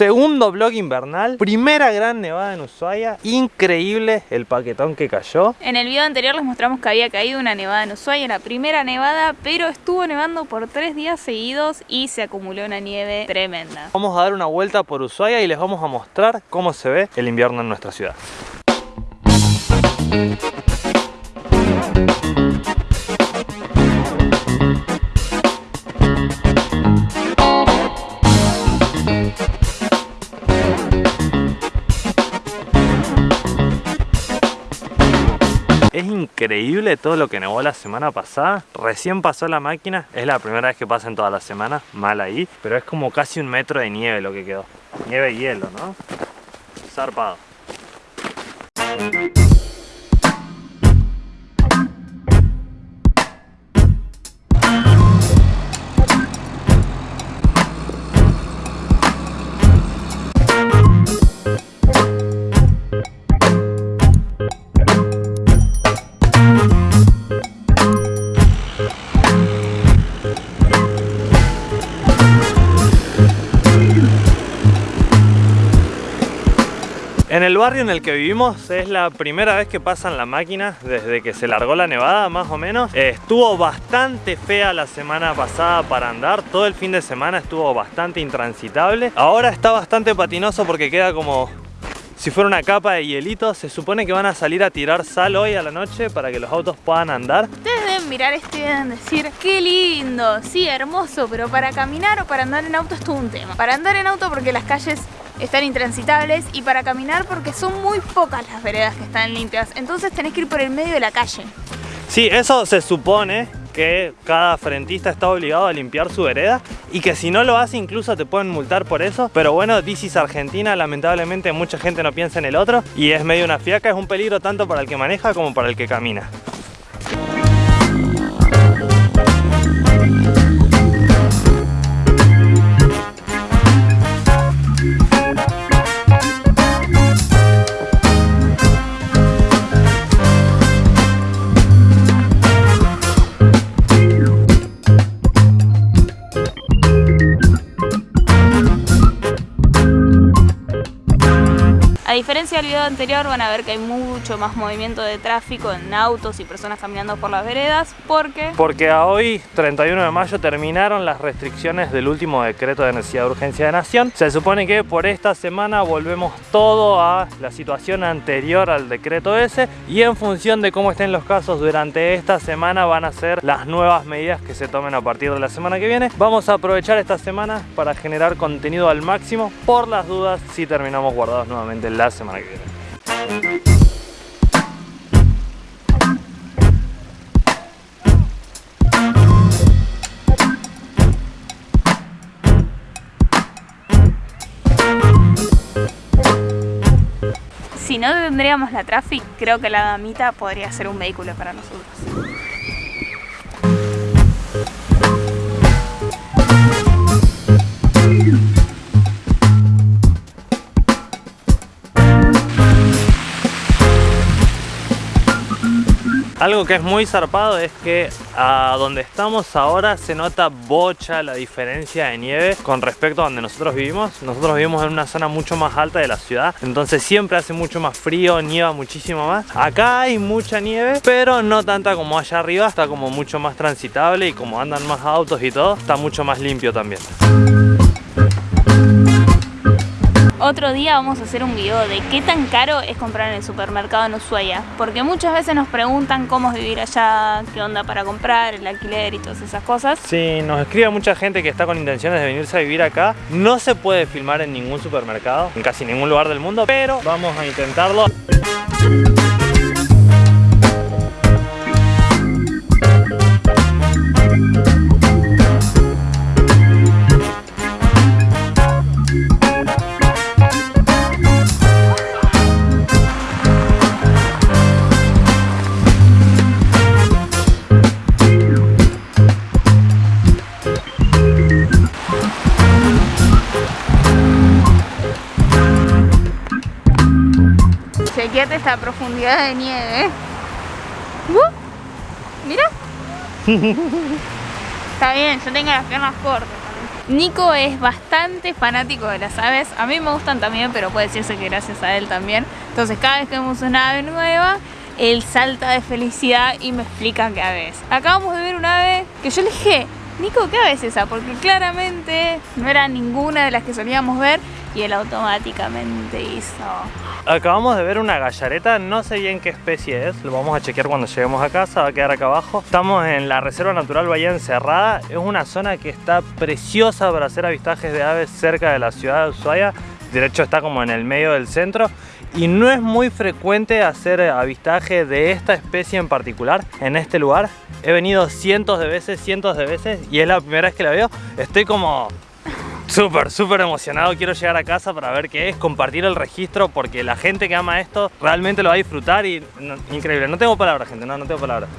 segundo vlog invernal, primera gran nevada en Ushuaia, increíble el paquetón que cayó. En el video anterior les mostramos que había caído una nevada en Ushuaia, la primera nevada, pero estuvo nevando por tres días seguidos y se acumuló una nieve tremenda. Vamos a dar una vuelta por Ushuaia y les vamos a mostrar cómo se ve el invierno en nuestra ciudad. Es increíble todo lo que nevó la semana pasada. Recién pasó la máquina. Es la primera vez que pasa en toda la semana. Mal ahí. Pero es como casi un metro de nieve lo que quedó. Nieve y hielo, ¿no? Zarpado. Barrio en el que vivimos es la primera vez que pasan la máquina desde que se largó la nevada más o menos. Eh, estuvo bastante fea la semana pasada para andar, todo el fin de semana estuvo bastante intransitable. Ahora está bastante patinoso porque queda como si fuera una capa de hielito. Se supone que van a salir a tirar sal hoy a la noche para que los autos puedan andar. Ustedes deben mirar esto y deben decir, qué lindo, sí, hermoso, pero para caminar o para andar en auto es todo un tema. Para andar en auto porque las calles están intransitables y para caminar porque son muy pocas las veredas que están limpias. Entonces tenés que ir por el medio de la calle. Sí, eso se supone que cada frentista está obligado a limpiar su vereda y que si no lo hace incluso te pueden multar por eso. Pero bueno, this is Argentina, lamentablemente mucha gente no piensa en el otro y es medio una fiaca, es un peligro tanto para el que maneja como para el que camina. A diferencia del video anterior van a ver que hay mucho más movimiento de tráfico en autos y personas caminando por las veredas porque... Porque a hoy, 31 de mayo, terminaron las restricciones del último decreto de necesidad de urgencia de nación. Se supone que por esta semana volvemos todo a la situación anterior al decreto ese y en función de cómo estén los casos durante esta semana van a ser las nuevas medidas que se tomen a partir de la semana que viene. Vamos a aprovechar esta semana para generar contenido al máximo por las dudas si terminamos guardados nuevamente en la semana que viene. Si no tendríamos la Traffic, creo que la damita podría ser un vehículo para nosotros. Algo que es muy zarpado es que a donde estamos ahora se nota bocha la diferencia de nieve con respecto a donde nosotros vivimos. Nosotros vivimos en una zona mucho más alta de la ciudad, entonces siempre hace mucho más frío, nieva muchísimo más. Acá hay mucha nieve, pero no tanta como allá arriba, está como mucho más transitable y como andan más autos y todo, está mucho más limpio también. Otro día vamos a hacer un video de qué tan caro es comprar en el supermercado en Ushuaia Porque muchas veces nos preguntan cómo es vivir allá, qué onda para comprar, el alquiler y todas esas cosas. Sí, nos escribe mucha gente que está con intenciones de venirse a vivir acá. No se puede filmar en ningún supermercado, en casi ningún lugar del mundo Pero vamos a intentarlo Esta profundidad de nieve. Uh, mira. Está bien, yo tengo las piernas cortas. Nico es bastante fanático de las aves, a mí me gustan también, pero puede decirse que gracias a él también. Entonces cada vez que vemos una ave nueva, él salta de felicidad y me explica qué ave es. Acabamos de ver una ave que yo le dije, Nico, ¿qué ave es esa? Porque claramente no era ninguna de las que solíamos ver y él automáticamente hizo... Acabamos de ver una gallareta, no sé bien qué especie es, lo vamos a chequear cuando lleguemos a casa, va a quedar acá abajo. Estamos en la Reserva Natural Bahía Encerrada, es una zona que está preciosa para hacer avistajes de aves cerca de la ciudad de Ushuaia, de hecho está como en el medio del centro y no es muy frecuente hacer avistaje de esta especie en particular en este lugar. He venido cientos de veces, cientos de veces y es la primera vez que la veo. Estoy como súper, súper emocionado. Quiero llegar a casa para ver qué es, compartir el registro porque la gente que ama esto realmente lo va a disfrutar y increíble. No tengo palabras, gente, no, no tengo palabras.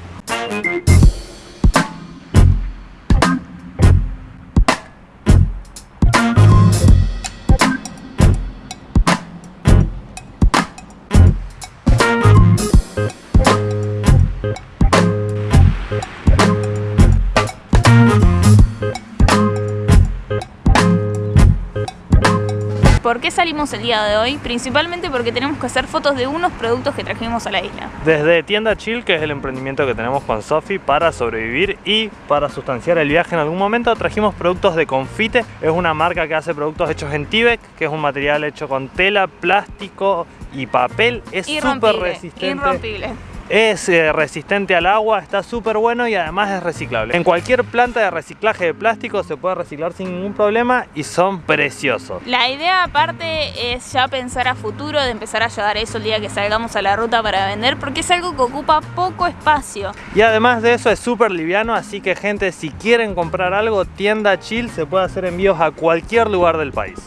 Salimos el día de hoy? Principalmente porque tenemos que hacer fotos de unos productos que trajimos a la isla. Desde Tienda Chill, que es el emprendimiento que tenemos con Sofi para sobrevivir y para sustanciar el viaje en algún momento, trajimos productos de Confite. Es una marca que hace productos hechos en Tibet, que es un material hecho con tela, plástico y papel. Es súper resistente. Irrompible es eh, resistente al agua, está súper bueno y además es reciclable. En cualquier planta de reciclaje de plástico se puede reciclar sin ningún problema y son preciosos. La idea aparte es ya pensar a futuro, de empezar a llevar eso el día que salgamos a la ruta para vender, porque es algo que ocupa poco espacio. Y además de eso es súper liviano, así que gente, si quieren comprar algo, tienda chill, se puede hacer envíos a cualquier lugar del país.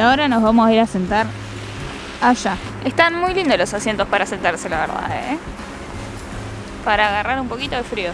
Ahora nos vamos a ir a sentar allá. Están muy lindos los asientos para sentarse, la verdad, ¿eh? Para agarrar un poquito de frío.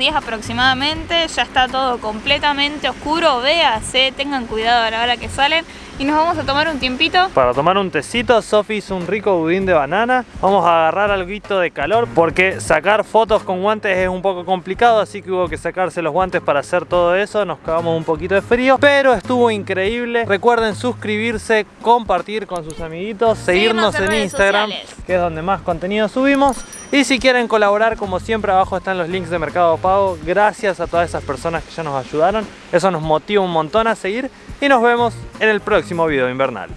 6 menos 10 aproximadamente, ya está todo completamente oscuro, véase, tengan cuidado a la hora que salen y nos vamos a tomar un tiempito. Para tomar un tecito, Sofi hizo un rico budín de banana. Vamos a agarrar algo de calor porque sacar fotos con guantes es un poco complicado, así que hubo que sacarse los guantes para hacer todo eso. Nos cagamos un poquito de frío, pero estuvo increíble. Recuerden suscribirse, compartir con sus amiguitos, seguirnos en, Instagram, que es donde más contenido subimos. Y si quieren colaborar, como siempre, abajo están los links de Mercado Gracias a todas esas personas que ya nos ayudaron. Eso nos motiva un montón a seguir y nos vemos en el próximo video invernal.